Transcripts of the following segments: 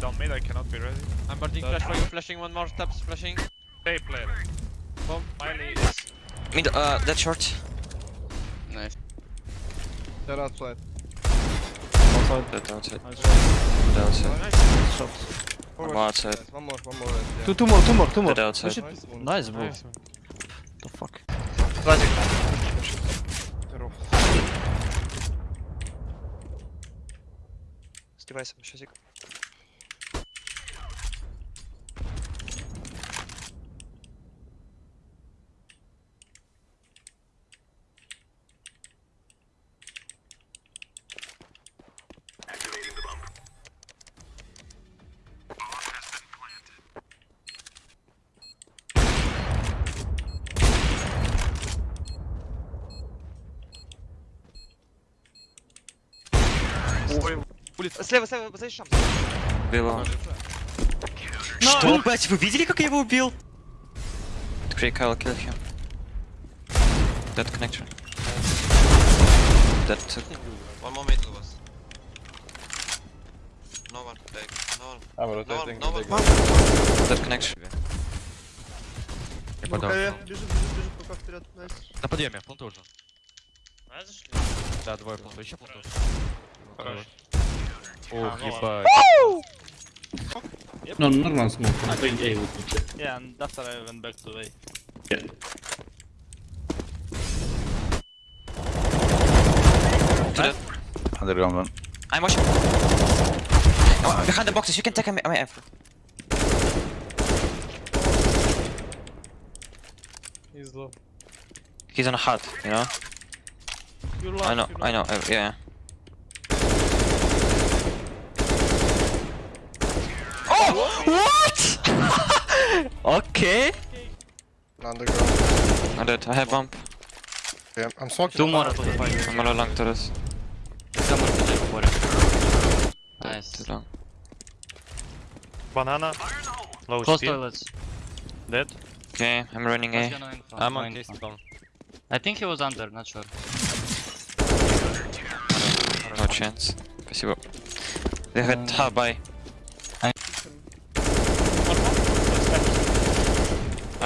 down mid, I cannot be ready. I'm boarding flash for you, flashing one more steps, flashing. Stay player. Bomb. Miley is Mid, uh, that short. Nice. They're outside. Outside. That outside. Nice That outside. Nice shot. Forward. One outside. Guys, One more, one more. left, yeah. Two, two more, two more, two more. That outside. Push. Nice one. Nice, bro. Nice. The fuck. They're off. С девайсом, щасик. Слева, слева, за шам. Убил Что, блять, вы видели, как я его убил? Крей Кайл kill him. Dead connector. Dead took. One more mid was. No one, like, no one. I'm No one, rotating. no one. Dead connection. Я Рукаве. Бежит, бежит, бежит, пока вперед. Найс. На подъеме, планту уже. Да, двое планту, еще планту. Хорош. Ох, ну ебать. No, normal smoke. I'm going A with you. Yeah, and after I went back to A. Underground one. I'm watching. Oh, behind the boxes, you can take my, my F. He's low. He's on a hut, you know? You I know, I know, uh, yeah. Oh! What? okay. Underground. I'm dead, I have bump. Yeah, I'm smoking. Two more to the fight. I'm a little long to this. Someone to the water. Nice. Too long. Banana. Low Close speed. toilets. Dead. Okay, I'm running A. I'm on case bomb. I think he was under, not sure. No chance. Спасибо. They had hub by.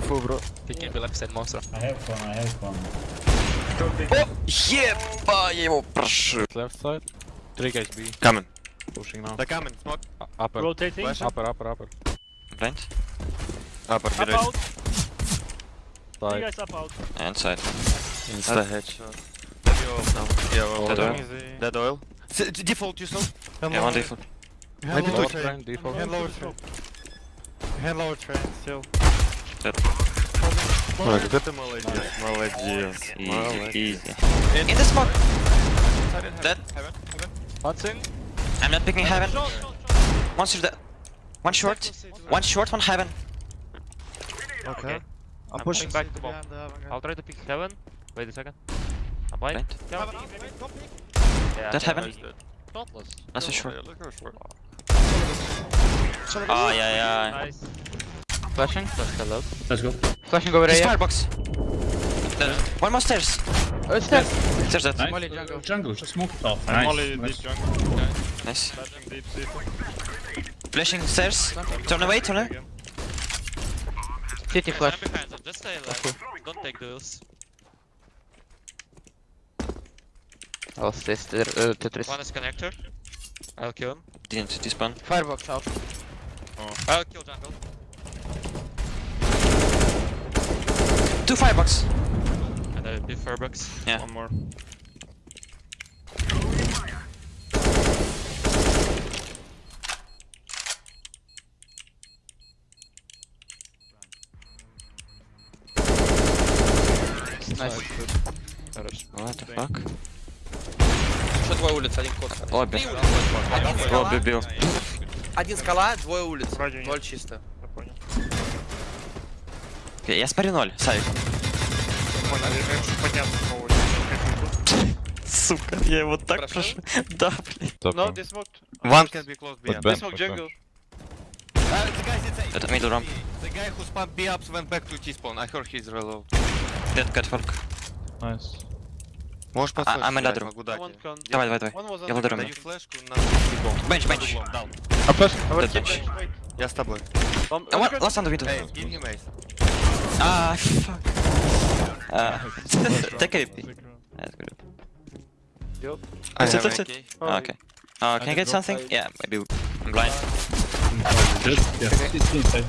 фул, бро. Picking me left side monster. I have one, I have one. Еба, я его прошил. Left side. Three guys B. Coming. Pushing now. They're coming, smoke. Upper. Rotating. Flash. Upper, upper, upper. Blind. Upper, mid out. Three Side. guys up out. And side. Insta headshot. Yeah, Dead oil. Dead oil. Default yourself. Yeah, one default. Maybe lower two train default. Hand lower train. Hand lower train, still. Ой, как это молодец. Молодец. Easy, easy. In the smoke. Dead. Hudson. I'm not picking heaven. One short. dead. One short. One short, one heaven. Okay. I'm pushing back to bomb. I'll try to pick heaven. Wait a second. I'm blind. Blind. Yeah, That heaven? is dead. Not so sure. look how short. Ah, yeah, yeah. Nice. Flashing? Flash hello. Let's go. Flashing over He's here. firebox. Dead. One more stairs. Oh, stairs. Stairs dead. Nice. Molly jungle. Jungle, just smoke it. I'm Nice. only nice. deep jungle. Nice. Flashing deep city. Flashing stairs. Turn away, turn away. Again. City flash. behind them, just stay alive. Don't take those. I'll stay still. Uh, Tetris. One is connector. I'll kill him. Didn't despawn. Firebox out. Oh. I'll kill jungle. Two firebox. And I'll be Fairbox. Yeah. One more. Nice. What the fuck? Еще двое улиц, один кот. Скала, Обе бил. один скала, двое улиц. Ноль чисто. Я спарю ноль, Савик. Сука, я его так прошу. Да, блин. No, they. One can Это middle ramp. The guy who Можешь подсветить? А, я. Давай, давай, давай. Я ладеру. Даю флешку на... Бенч, бенч. А флешка? Я с тобой. Ласт анду виду. Ah, fuck. Uh, take a VP. That's good. I That's it, have that's it. AK. Oh, okay. Uh, can I get something? Yeah, maybe. I'm blind. Just, yeah, it's inside.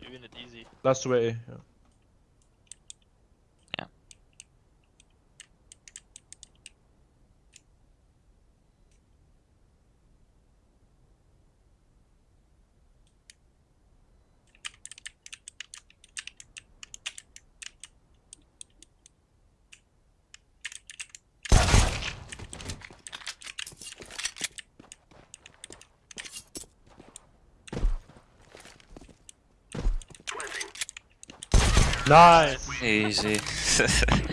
You win it the way. Nice. Easy.